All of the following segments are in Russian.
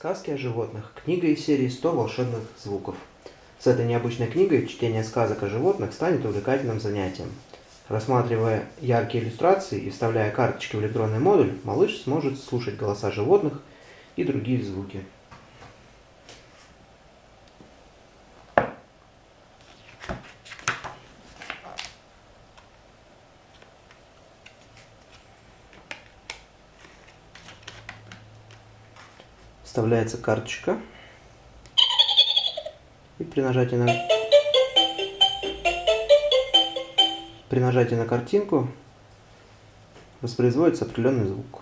Сказки о животных. Книга из серии «100 волшебных звуков». С этой необычной книгой чтение сказок о животных станет увлекательным занятием. Рассматривая яркие иллюстрации и вставляя карточки в электронный модуль, малыш сможет слушать голоса животных и другие звуки. Вставляется карточка и при нажатии на при нажатии на картинку воспроизводится определенный звук.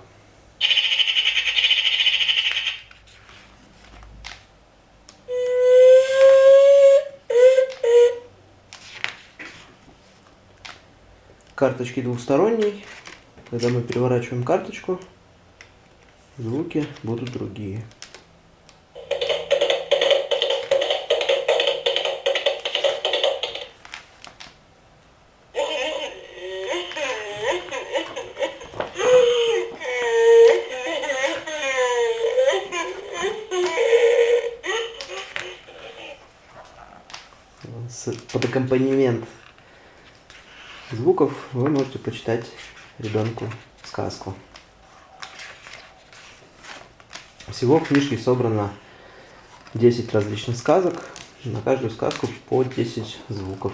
Карточки двухсторонние. Когда мы переворачиваем карточку, звуки будут другие. под аккомпанемент звуков вы можете почитать ребенку сказку. Всего в книжке собрано 10 различных сказок, на каждую сказку по 10 звуков.